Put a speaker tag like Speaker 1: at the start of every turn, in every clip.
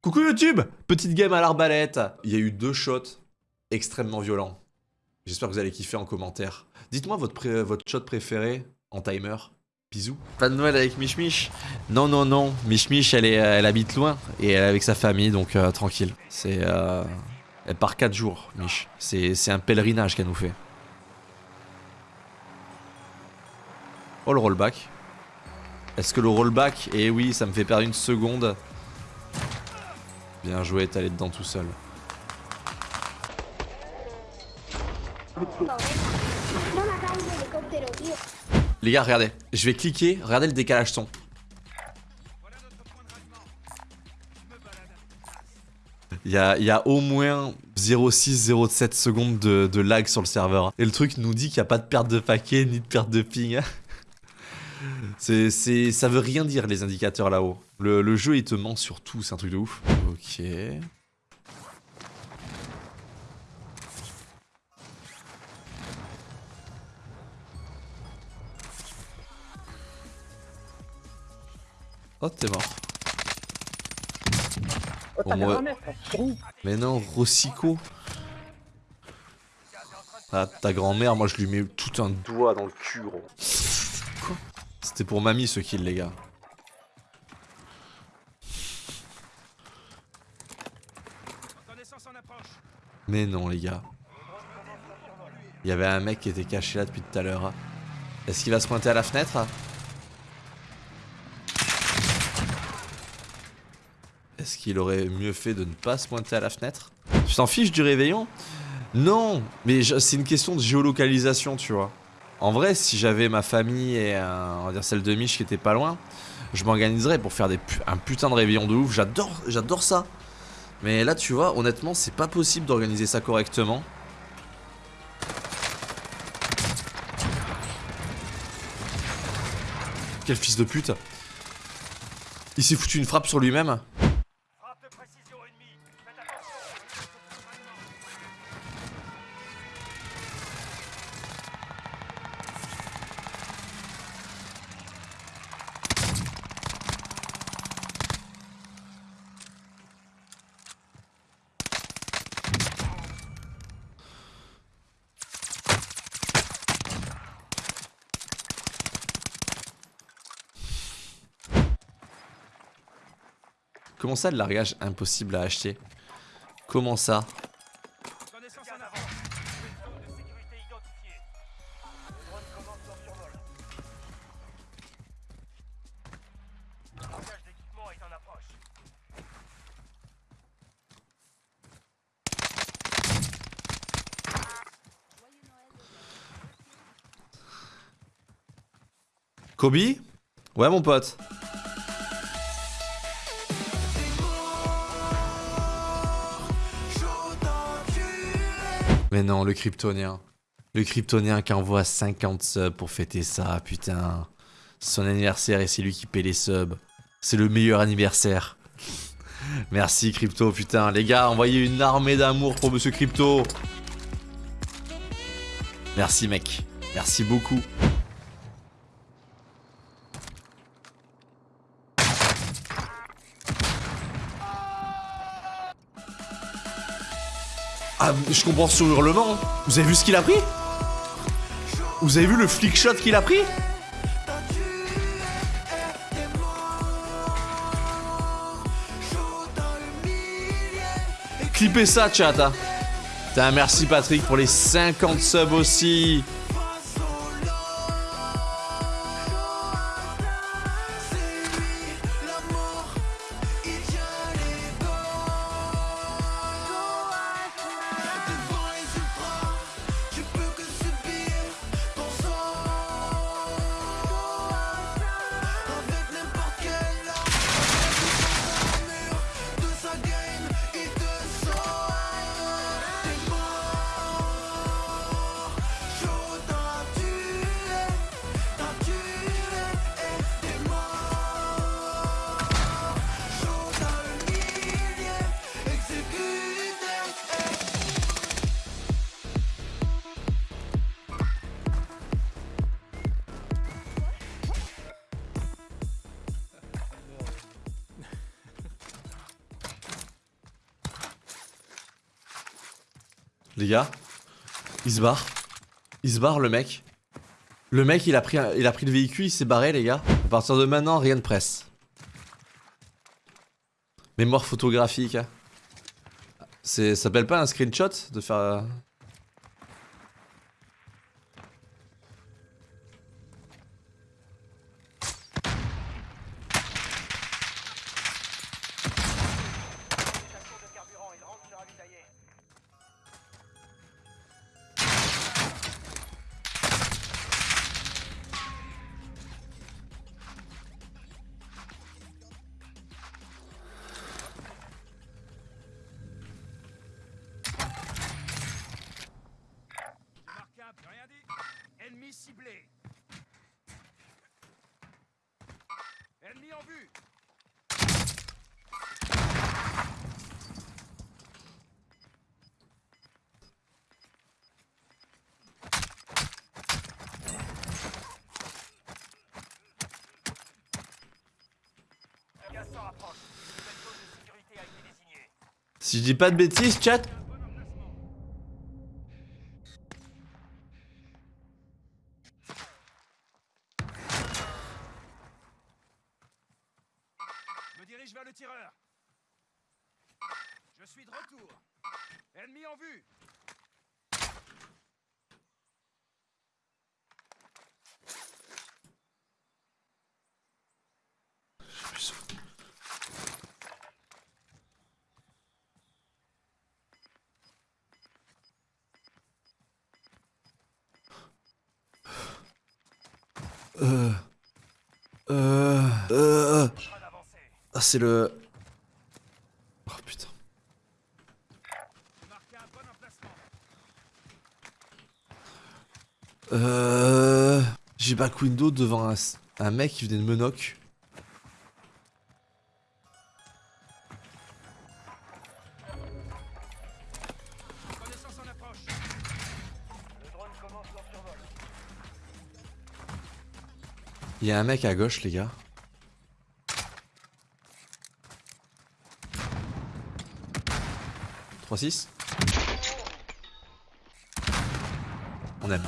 Speaker 1: Coucou YouTube Petite game à l'arbalète. Il y a eu deux shots extrêmement violents. J'espère que vous allez kiffer en commentaire. Dites-moi votre, shot préféré en timer. Bisous. Pas de Noël avec Mich Mich Non, non, non. Mich Mich, elle, habite loin et elle est avec sa famille, donc euh, tranquille. C'est... euh, Elle part 4 jours, Mich. C'est un pèlerinage qu'elle nous fait. Oh, le rollback. Est-ce que le rollback... Eh oui, ça me fait perdre une seconde. Bien joué, t'es allé dedans tout seul. Les gars, regardez. Je vais cliquer, regardez le décalage son. Il y a, y a au moins 0,6-0,7 secondes de, de lag sur le serveur. Et le truc nous dit qu'il n'y a pas de perte de paquet ni de perte de ping. C'est, ça veut rien dire les indicateurs là-haut. Le, le jeu il te ment sur tout, c'est un truc de ouf. Ok. Oh, t'es mort.
Speaker 2: Oh,
Speaker 1: Bon, moi- Mais non, Rossico. Ah, ta grand-mère, moi je lui mets tout un doigt dans le cul, gros. Quoi C'était pour mamie ce kill, les gars. Mais non, les gars. Il y avait un mec qui était caché là depuis tout à l'heure. Est-ce qu'il va se pointer à la fenêtre Est-ce qu'il aurait mieux fait de ne pas se pointer à la fenêtre? Tu t'en fiches du réveillon? Non, mais c'est une question de géolocalisation, tu vois. En vrai, si j'avais ma famille et on va dire celle de Mich qui était pas loin, je m'organiserais pour faire un putain de réveillon de ouf. J'adore ça. Mais là, tu vois, honnêtement, c'est pas possible d'organiser ça correctement. Quel fils de pute. Il s'est foutu une frappe sur lui-même. Comment ça, le largage impossible à acheter? Comment ça?
Speaker 3: Connaissance en avant. Zone
Speaker 1: Mais non, le kryptonien. Le kryptonien qui envoie 50 subs pour fêter ça, putain. Son anniversaire et c'est lui qui paie les subs. C'est le meilleur anniversaire. Merci Crypto, putain. Les gars, envoyez une armée d'amour pour Monsieur Crypto. Merci mec. Merci beaucoup. Ah, je comprends sur hurlement. Vous avez vu ce qu'il a pris? Vous avez vu le flick shot qu'il a pris? Clippez ça, chat. hein. Merci Patrick pour les 50 subs aussi. Les gars, il se barre. Il se barre le mec. Le mec il a pris, il a pris le véhicule, il s'est barré les gars. À partir de maintenant, rien de presse. Mémoire photographique. hein. Ça s'appelle pas un screenshot de faire.
Speaker 3: Ciblé. Ennemi en vue.
Speaker 1: Si je dis pas de bêtises, chat.
Speaker 3: Un bon emplacement. Me dirige vers le tireur. Je suis de retour. Ennemi en vue.
Speaker 1: Euh. Euh. Euh.
Speaker 3: Train d'avancer.
Speaker 1: Ah, c'est le. Oh putain. Euh. J'ai back window devant un, un mec qui venait de me knock. Il y a un mec à gauche, les gars. Trois six. On aime.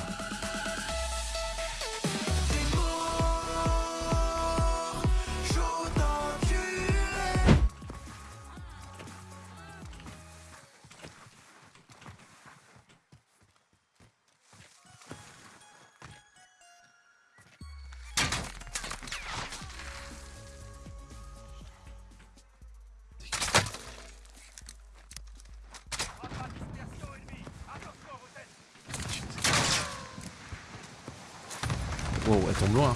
Speaker 1: Elle tombe loin.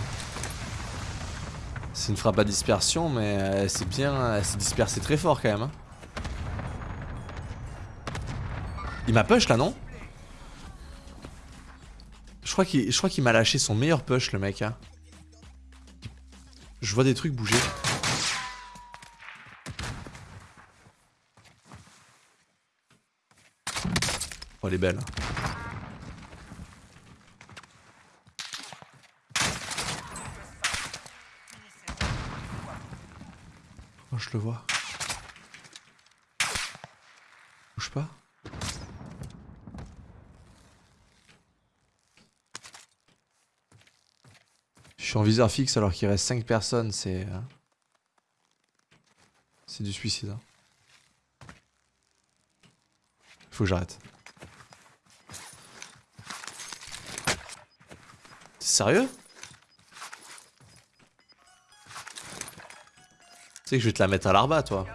Speaker 1: C'est une frappe à dispersion, mais elle s'est bien. Elle s'est dispersée très fort quand même. hein. Il m'a push là, non? Je crois qu'il m'a lâché son meilleur push, le mec. hein. Je vois des trucs bouger. Oh, elle est belle. Le vois. Bouge pas. Je suis en viseur fixe alors qu'il reste 5 personnes, c'est... euh, C'est du suicide. hein. Faut que j'arrête. Sérieux? Tu sais que je vais te la mettre à l'arba, toi.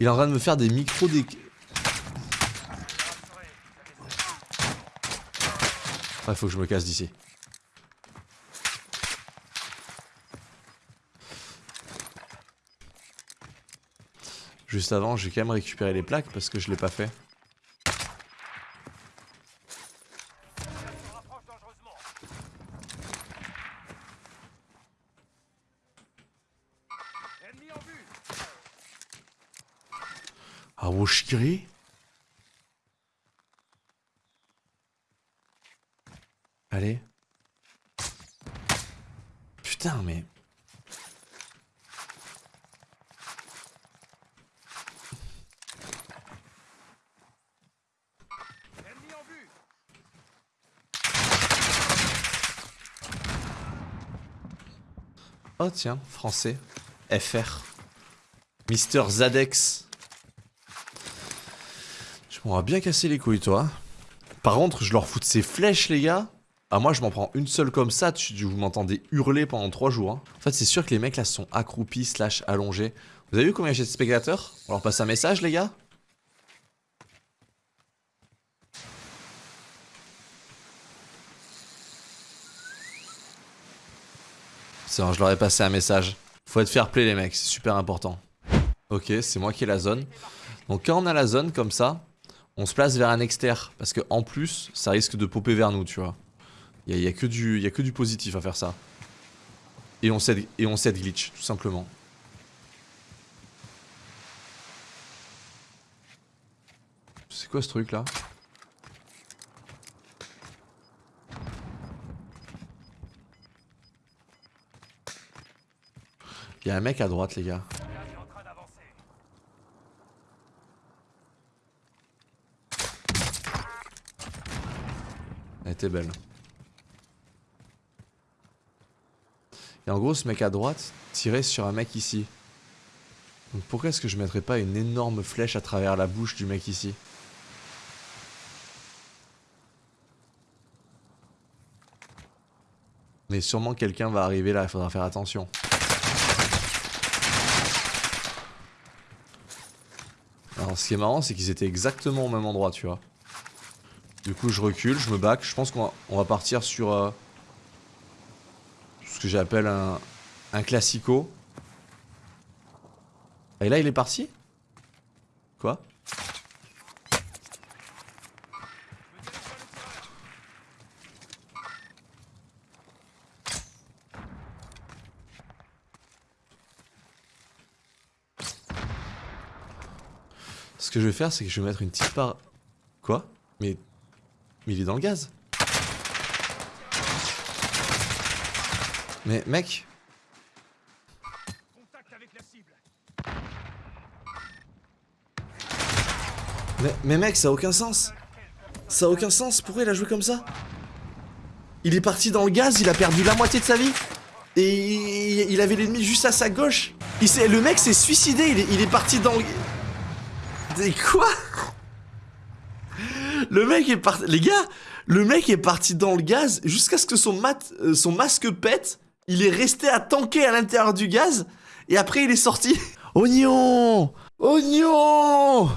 Speaker 1: Il est en train de me faire des micros des... Ouais, faut que je me casse d'ici. Juste avant, j'ai quand même récupéré les plaques parce que je l'ai pas fait. Allez. Putain, mais... Oh tiens, français. FR. Mister Zadex. Je m'aurais bien cassé les couilles, toi. Par contre, je leur fous de ces flèches, les gars. Ah, moi, je m'en prends une seule comme ça. Tu, vous m'entendez hurler pendant 3 jours. hein. En fait, c'est sûr que les mecs là sont accroupis, slash allongés. Vous avez vu combien j'ai de spectateurs? On leur passe un message, les gars? C'est bon, je leur ai passé un message. Faut être fair play, les mecs, c'est super important. Ok, c'est moi qui ai la zone. Donc, quand on a la zone comme ça, on se place vers un exter. Parce que en plus, ça risque de popper vers nous, tu vois. Il y, a, que du, a que du positif à faire ça. Et on set glitch, tout simplement. C'est quoi ce truc là Il y a un mec à droite, les gars. Elle était belle. Et en gros, ce mec à droite tirait sur un mec ici. Donc pourquoi est-ce que je mettrais pas une énorme flèche à travers la bouche du mec ici? Mais sûrement quelqu'un va arriver là, il faudra faire attention. Alors ce qui est marrant, c'est qu'ils étaient exactement au même endroit, tu vois. Du coup, je recule, je me back. Je pense qu'on va, partir sur euh, que j'appelle un, un classico. Et là, il est parti. Quoi? Ce que je vais faire, c'est que je vais mettre une petite part... Quoi? Mais... Mais il est dans le gaz Mais mec. Mais, mais mec, ça a aucun sens. Ça a aucun sens, pourquoi il a joué comme ça? Il est parti dans le gaz, il a perdu la moitié de sa vie. Et il avait l'ennemi juste à sa gauche. Il Le mec s'est suicidé, il est, parti dans le... Mais quoi? Le mec est parti... Les gars, le mec est parti dans le gaz jusqu'à ce que son, euh, son masque pète. Il est resté à tanker à l'intérieur du gaz. Et après, il est sorti. Oignon Oignon